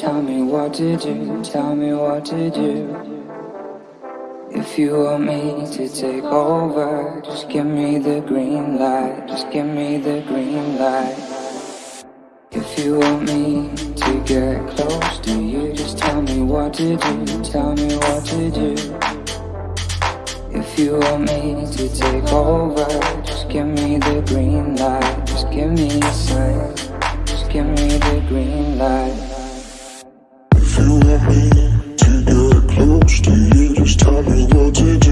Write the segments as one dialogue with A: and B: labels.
A: what to do, tell me what to do. If you want me to take over, just give me the green light, just give me the green light. If you want me to get close to you, just tell me what to do, tell me what to do. If you want me to take over, just give me the green light, just give me a sign, just give me the green light.
B: If you want me to get close to you, just tell me what to do,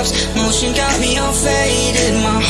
A: Motion got me all faded, my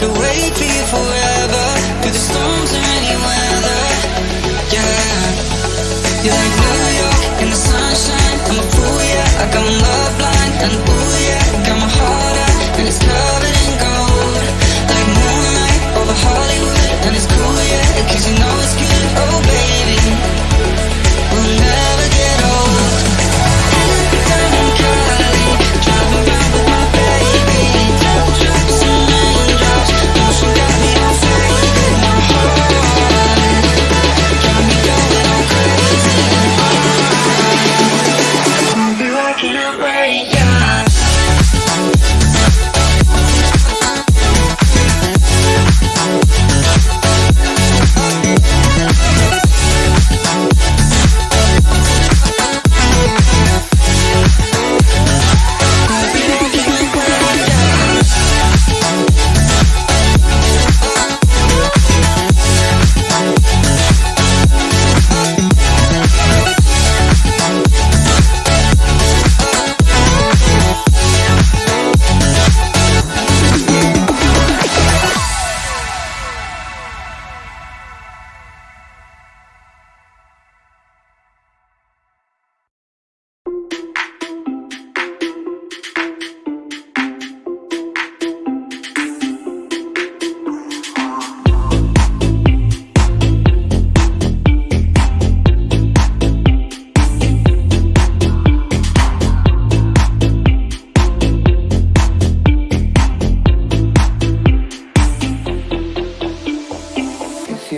A: to wait before I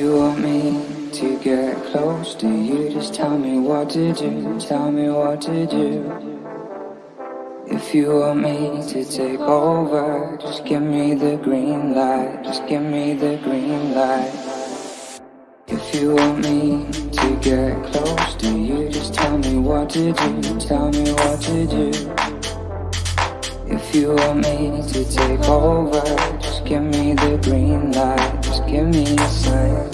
A: you want me to get close to you? Just tell me what to do, tell me what to do If you want me to take over Just give me the green light, just give me the green light. If you want me to get close to you Just tell me what to do, tell me what to do If you want me to take over just give me the green light, just give me a sign.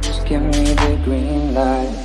A: Just give me the green light.